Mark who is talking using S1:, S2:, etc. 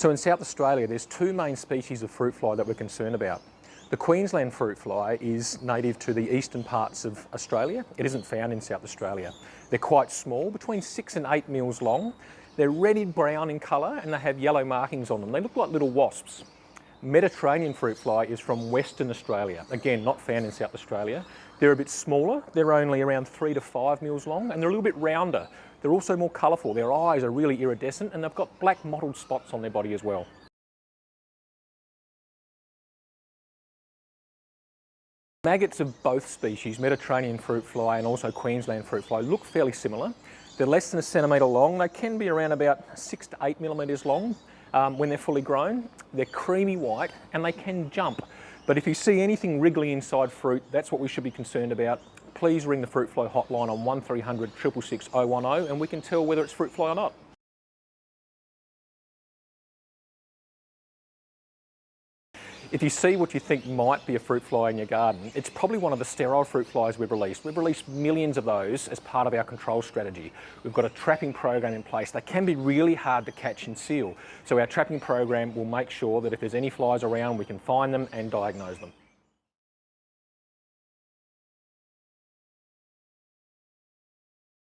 S1: So in South Australia, there's two main species of fruit fly that we're concerned about. The Queensland fruit fly is native to the eastern parts of Australia. It isn't found in South Australia. They're quite small, between six and eight mils long. They're reddy brown in colour and they have yellow markings on them. They look like little wasps. Mediterranean fruit fly is from Western Australia. Again, not found in South Australia. They're a bit smaller. They're only around three to five mils long and they're a little bit rounder. They're also more colourful. Their eyes are really iridescent and they've got black mottled spots on their body as well. Maggots of both species, Mediterranean fruit fly and also Queensland fruit fly, look fairly similar. They're less than a centimetre long. They can be around about six to eight millimetres long um, when they're fully grown. They're creamy white and they can jump. But if you see anything wriggly inside fruit, that's what we should be concerned about. Please ring the fruit fly hotline on 1300 666 010 and we can tell whether it's fruit fly or not. If you see what you think might be a fruit fly in your garden, it's probably one of the sterile fruit flies we've released. We've released millions of those as part of our control strategy. We've got a trapping program in place. They can be really hard to catch and seal. So our trapping program will make sure that if there's any flies around, we can find them and diagnose them.